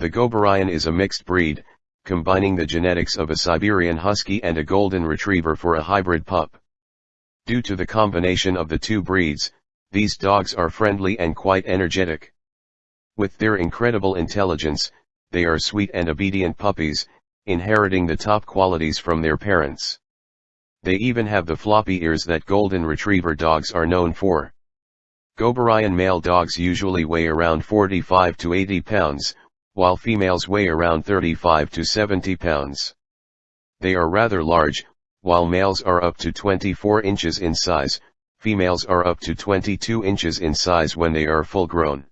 The Goberian is a mixed breed, combining the genetics of a Siberian Husky and a Golden Retriever for a hybrid pup. Due to the combination of the two breeds, these dogs are friendly and quite energetic. With their incredible intelligence, they are sweet and obedient puppies, inheriting the top qualities from their parents. They even have the floppy ears that golden retriever dogs are known for. Goberian male dogs usually weigh around 45 to 80 pounds, while females weigh around 35 to 70 pounds. They are rather large, while males are up to 24 inches in size, females are up to 22 inches in size when they are full grown.